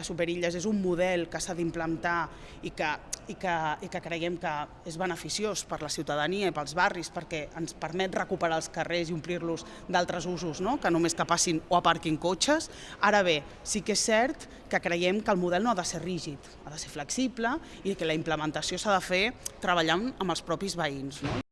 la superilles és un model que s'ha d'implantar i, que, i, que, i que creiem que és beneficiós per la ciutadania i pels barris perquè ens permet recuperar els carrers i omplir-los d'altres usos, no? que només que passin o aparquin cotxes. Ara bé, sí que és cert que creiem que el model no ha de ser rígid, ha de ser flexible i que la implementació s'ha de fer treballant amb els propis veïns. No?